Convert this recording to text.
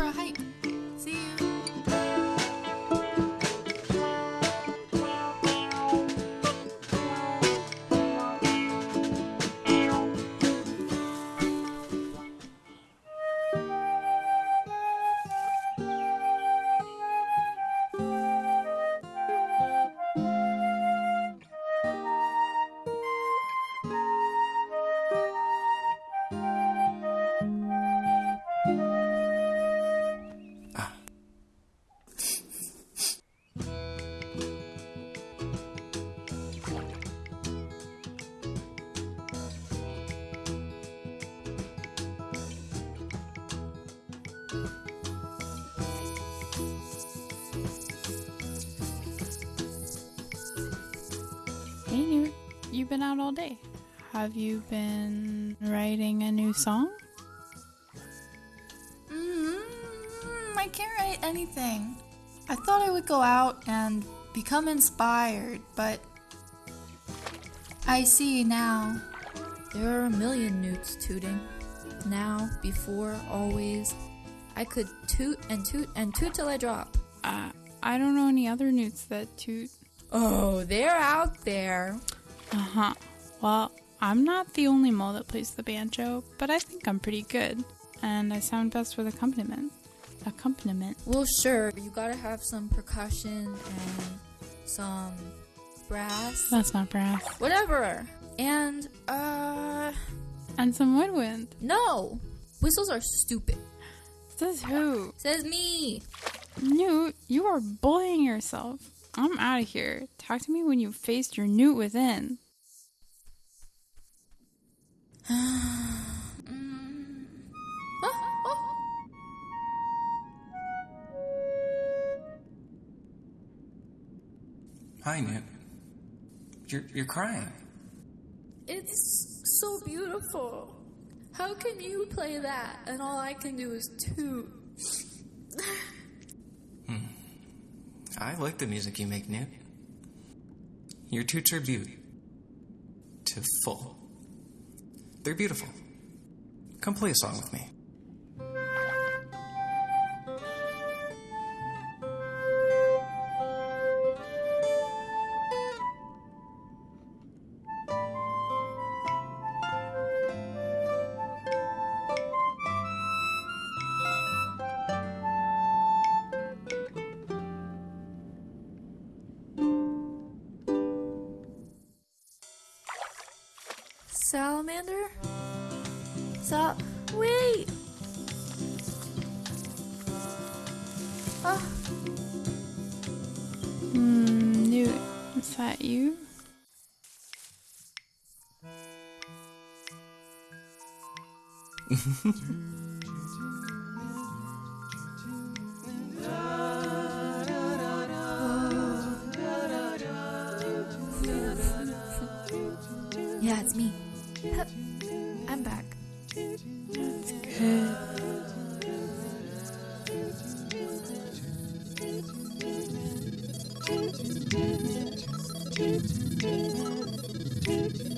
for a hike. Hey. You've been out all day. Have you been writing a new song? Mm, I can't write anything. I thought I would go out and become inspired, but I see now. There are a million newts tooting. Now, before, always. I could toot and toot and toot till I drop. Uh, I don't know any other newts that toot. Oh, they're out there. Uh huh. Well, I'm not the only mole that plays the banjo, but I think I'm pretty good. And I sound best with accompaniment. Accompaniment. Well, sure, you gotta have some percussion and some brass. That's not brass. Whatever. And, uh, And some woodwind. no! Whistles are stupid. Says who? Says me! Newt, you are bullying yourself. I'm out of here. Talk to me when you've faced your newt within. Hi, Newt. You're, you're crying. It's so beautiful. How can you play that and all I can do is toot? hmm. I like the music you make, Newt. Your toots are beautiful. To full. They're beautiful. Come play a song with me. salamander? So Wait! Oh. Hmm, new. Is that you? yeah, it's me. I'm back. That's good.